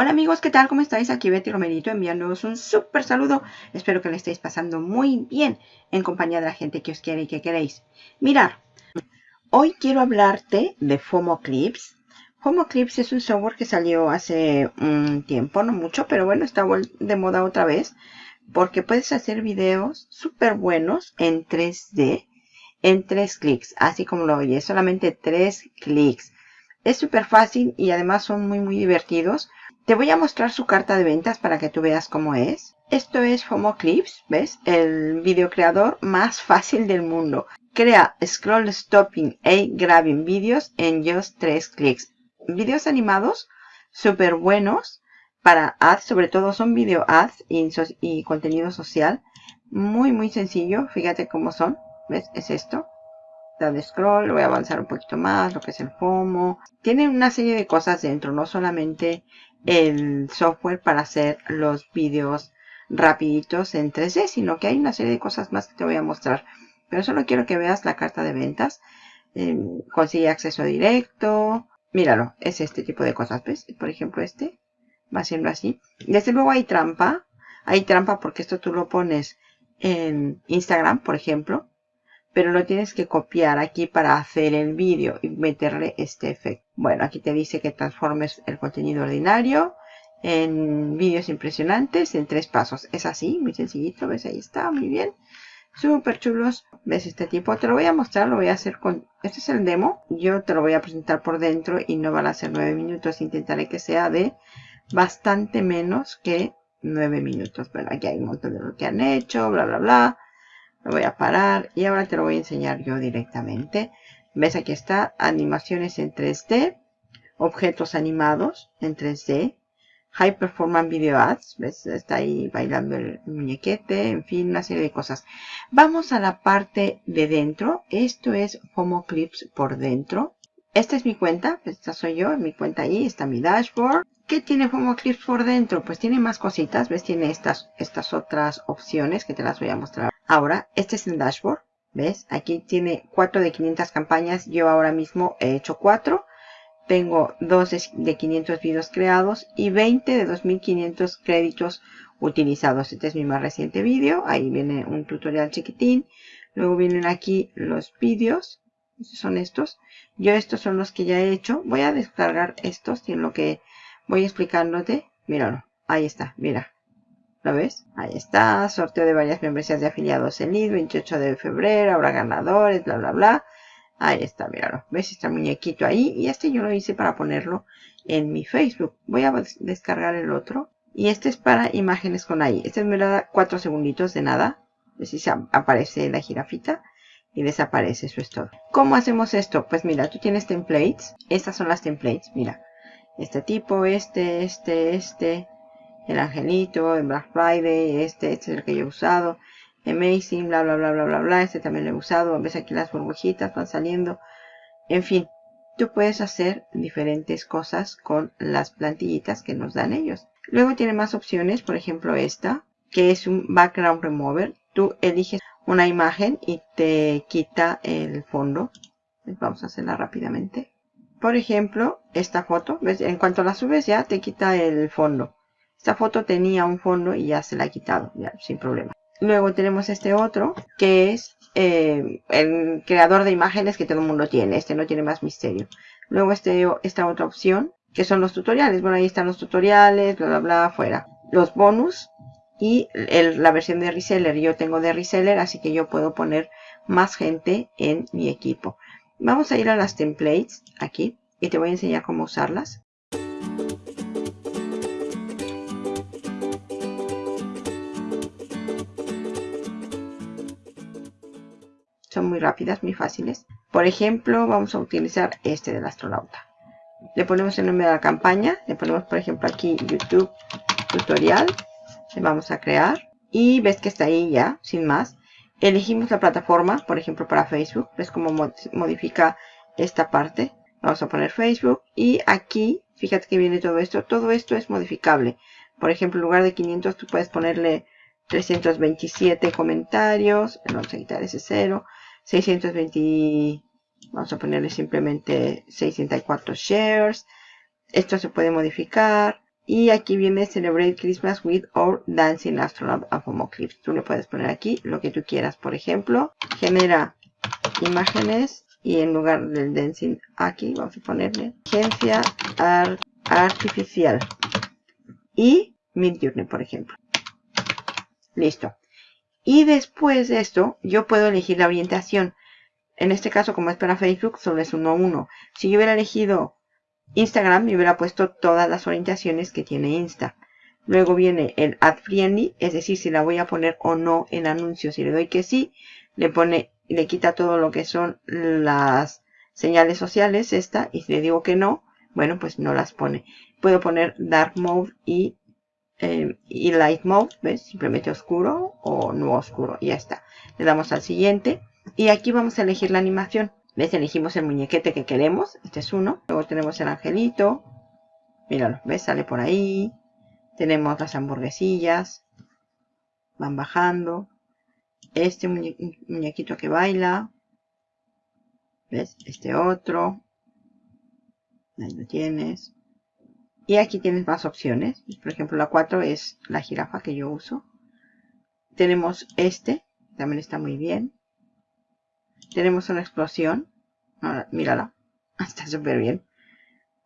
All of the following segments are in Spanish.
Hola amigos, ¿qué tal? ¿Cómo estáis? Aquí Betty Romerito enviándoos un súper saludo. Espero que le estéis pasando muy bien en compañía de la gente que os quiere y que queréis. Mirar, hoy quiero hablarte de FOMO Clips. FOMO Clips es un software que salió hace un tiempo, no mucho, pero bueno, está de moda otra vez. Porque puedes hacer videos súper buenos en 3D en 3 clics, así como lo oyes, solamente 3 clics. Es súper fácil y además son muy muy divertidos te voy a mostrar su carta de ventas para que tú veas cómo es. Esto es FOMO Clips, ¿ves? El video creador más fácil del mundo. Crea scroll stopping e grabbing videos en just 3 clics. Videos animados súper buenos para ads, sobre todo son video ads y, y contenido social. Muy muy sencillo, fíjate cómo son. ¿Ves? Es esto de scroll, voy a avanzar un poquito más, lo que es el FOMO. Tiene una serie de cosas dentro, no solamente el software para hacer los vídeos rapiditos en 3D, sino que hay una serie de cosas más que te voy a mostrar. Pero solo quiero que veas la carta de ventas. Eh, consigue acceso directo. Míralo, es este tipo de cosas, ¿ves? Por ejemplo, este va siendo así. Desde luego hay trampa. Hay trampa porque esto tú lo pones en Instagram, por ejemplo pero lo tienes que copiar aquí para hacer el vídeo y meterle este efecto. Bueno, aquí te dice que transformes el contenido ordinario en vídeos impresionantes en tres pasos. Es así, muy sencillito, ¿ves? Ahí está, muy bien. Súper chulos. ¿Ves este tipo? Te lo voy a mostrar, lo voy a hacer con... Este es el demo. Yo te lo voy a presentar por dentro y no van a ser nueve minutos. Intentaré que sea de bastante menos que nueve minutos. Bueno, aquí hay un montón de lo que han hecho, bla, bla, bla. Lo voy a parar y ahora te lo voy a enseñar yo directamente. ¿Ves? Aquí está, animaciones en 3D, objetos animados en 3D, High Performance Video Ads, ¿ves? Está ahí bailando el muñequete, en fin, una serie de cosas. Vamos a la parte de dentro. Esto es FOMO Clips por dentro. Esta es mi cuenta, esta soy yo, mi cuenta ahí, está mi dashboard. ¿Qué tiene FOMO Clips por dentro? Pues tiene más cositas, ¿ves? Tiene estas, estas otras opciones que te las voy a mostrar Ahora, este es el dashboard. ¿Ves? Aquí tiene 4 de 500 campañas. Yo ahora mismo he hecho 4. Tengo 2 de 500 videos creados y 20 de 2500 créditos utilizados. Este es mi más reciente video. Ahí viene un tutorial chiquitín. Luego vienen aquí los vídeos. Son estos. Yo estos son los que ya he hecho. Voy a descargar estos en lo que voy explicándote. Míralo. Ahí está. Mira. ¿Lo ves? Ahí está, sorteo de varias membresías de afiliados en LED, 28 de febrero, habrá ganadores, bla, bla, bla. Ahí está, míralo. ¿Ves? Está muñequito ahí. Y este yo lo hice para ponerlo en mi Facebook. Voy a descargar el otro. Y este es para imágenes con ahí. Este me da 4 segunditos de nada. ¿Ves si aparece la jirafita? Y desaparece, eso es todo. ¿Cómo hacemos esto? Pues mira, tú tienes templates. Estas son las templates, mira. Este tipo, este, este, este, el angelito, en Black Friday, este, este es el que yo he usado, Amazing, bla, bla, bla, bla, bla, bla, este también lo he usado, ves aquí las burbujitas van saliendo, en fin, tú puedes hacer diferentes cosas con las plantillitas que nos dan ellos. Luego tiene más opciones, por ejemplo esta, que es un background remover, tú eliges una imagen y te quita el fondo, vamos a hacerla rápidamente. Por ejemplo, esta foto, ¿ves? en cuanto la subes ya te quita el fondo. Esta foto tenía un fondo y ya se la ha quitado, ya, sin problema. Luego tenemos este otro, que es eh, el creador de imágenes que todo el mundo tiene. Este no tiene más misterio. Luego este, esta otra opción, que son los tutoriales. Bueno, ahí están los tutoriales, bla, bla, bla, afuera. Los bonus y la versión de reseller. Yo tengo de reseller, así que yo puedo poner más gente en mi equipo. Vamos a ir a las templates aquí y te voy a enseñar cómo usarlas. Muy rápidas, muy fáciles. Por ejemplo, vamos a utilizar este del astronauta. Le ponemos el nombre de la campaña, le ponemos por ejemplo aquí YouTube tutorial, le vamos a crear y ves que está ahí ya, sin más. Elegimos la plataforma, por ejemplo para Facebook, ves cómo modifica esta parte. Vamos a poner Facebook y aquí, fíjate que viene todo esto, todo esto es modificable. Por ejemplo, en lugar de 500 tú puedes ponerle 327 comentarios, vamos a quitar ese 0, 620, vamos a ponerle simplemente 604 shares. Esto se puede modificar. Y aquí viene Celebrate Christmas with or Dancing Astronaut a FOMO Clips. Tú le puedes poner aquí lo que tú quieras. Por ejemplo, genera imágenes y en lugar del dancing aquí vamos a ponerle agencia artificial y Midjourney, por ejemplo. Listo. Y después de esto, yo puedo elegir la orientación. En este caso, como es para Facebook, solo es 1 1. Si yo hubiera elegido Instagram, me hubiera puesto todas las orientaciones que tiene Insta. Luego viene el Ad Friendly, es decir, si la voy a poner o no en anuncios. Si le doy que sí, le pone, le quita todo lo que son las señales sociales, esta, y si le digo que no, bueno, pues no las pone. Puedo poner Dark Mode y eh, y Light Mode, ¿ves? Simplemente oscuro o no oscuro, ya está. Le damos al siguiente y aquí vamos a elegir la animación. ¿Ves? Elegimos el muñequete que queremos, este es uno. Luego tenemos el angelito, míralo, ¿ves? Sale por ahí. Tenemos las hamburguesillas, van bajando. Este muñequito que baila, ¿ves? Este otro, ahí lo tienes. Y aquí tienes más opciones. Por ejemplo, la 4 es la jirafa que yo uso. Tenemos este, también está muy bien. Tenemos una explosión. mírala, está súper bien.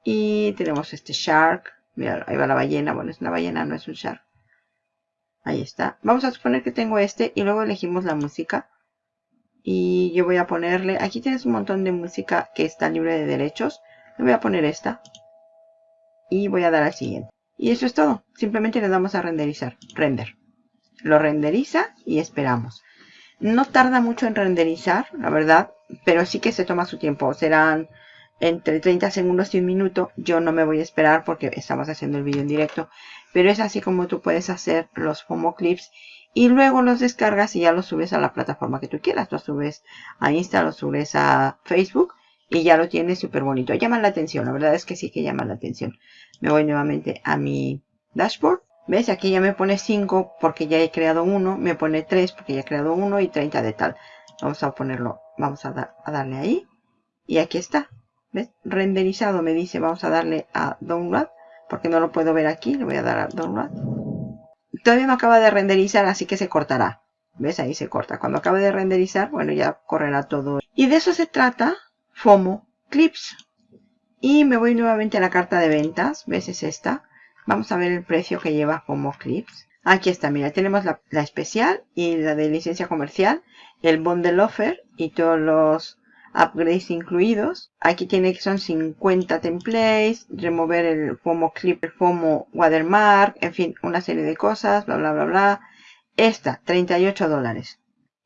Y tenemos este shark. Mira, ahí va la ballena. Bueno, es una ballena, no es un shark. Ahí está. Vamos a suponer que tengo este y luego elegimos la música. Y yo voy a ponerle, aquí tienes un montón de música que está libre de derechos. Le voy a poner esta y voy a dar al siguiente. Y eso es todo. Simplemente le damos a renderizar. Render. Lo renderiza y esperamos. No tarda mucho en renderizar, la verdad, pero sí que se toma su tiempo. Serán entre 30 segundos y un minuto. Yo no me voy a esperar porque estamos haciendo el vídeo en directo. Pero es así como tú puedes hacer los FOMO clips y luego los descargas y ya los subes a la plataforma que tú quieras. Los subes a Insta, los subes a Facebook y ya lo tiene súper bonito. Llaman la atención, la verdad es que sí que llaman la atención. Me voy nuevamente a mi dashboard. ¿Ves? Aquí ya me pone 5 porque ya he creado uno. Me pone 3 porque ya he creado uno y 30 de tal. Vamos a ponerlo, vamos a, a darle ahí. Y aquí está. ¿Ves? Renderizado me dice, vamos a darle a download. Porque no lo puedo ver aquí, le voy a dar a download. Todavía no acaba de renderizar, así que se cortará. ¿Ves? Ahí se corta. Cuando acabe de renderizar, bueno, ya correrá todo. Y de eso se trata FOMO Clips. Y me voy nuevamente a la carta de ventas. ¿Ves? Es esta. Vamos a ver el precio que lleva FOMO Clips. Aquí está, mira, tenemos la, especial y la de licencia comercial, el bundle offer y todos los upgrades incluidos. Aquí tiene que son 50 templates, remover el FOMO clip, el FOMO watermark, en fin, una serie de cosas, bla, bla, bla, bla. Esta, 38 dólares.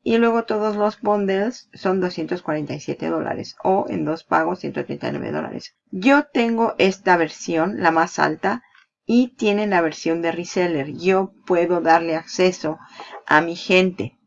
Y luego todos los bundles son 247 dólares o en dos pagos 139 dólares. Yo tengo esta versión, la más alta, y tienen la versión de reseller. Yo puedo darle acceso a mi gente.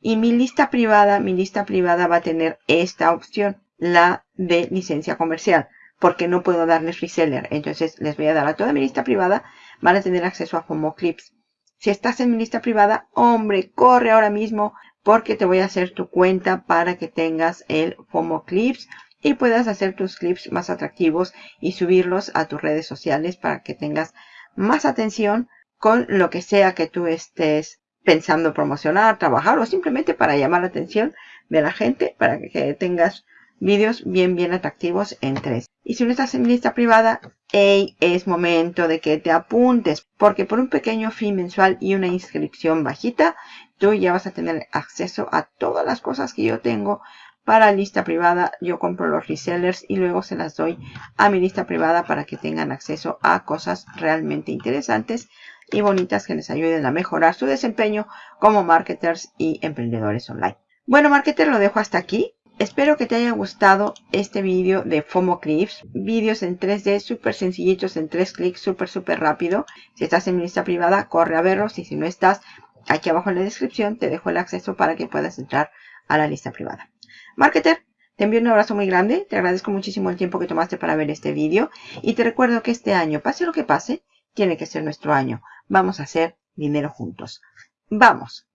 Y mi lista privada, mi lista privada va a tener esta opción, la de licencia comercial, porque no puedo darles reseller. Entonces les voy a dar a toda mi lista privada, van a tener acceso a FOMO Clips. Si estás en mi lista privada, hombre, corre ahora mismo porque te voy a hacer tu cuenta para que tengas el FOMO Clips y puedas hacer tus clips más atractivos y subirlos a tus redes sociales para que tengas más atención con lo que sea que tú estés pensando promocionar, trabajar o simplemente para llamar la atención de la gente para que tengas vídeos bien bien atractivos en tres. Y si no estás en lista privada, hey, es momento de que te apuntes porque por un pequeño fee mensual y una inscripción bajita tú ya vas a tener acceso a todas las cosas que yo tengo para lista privada. Yo compro los resellers y luego se las doy a mi lista privada para que tengan acceso a cosas realmente interesantes y bonitas que les ayuden a mejorar su desempeño como marketers y emprendedores online. Bueno, marketer, lo dejo hasta aquí. Espero que te haya gustado este vídeo de FOMO Clips. Vídeos en 3D súper sencillitos, en 3 clics, súper, súper rápido. Si estás en mi lista privada, corre a verlos. Y si no estás, Aquí abajo en la descripción te dejo el acceso para que puedas entrar a la lista privada. Marketer, te envío un abrazo muy grande. Te agradezco muchísimo el tiempo que tomaste para ver este vídeo. Y te recuerdo que este año, pase lo que pase, tiene que ser nuestro año. Vamos a hacer dinero juntos. ¡Vamos!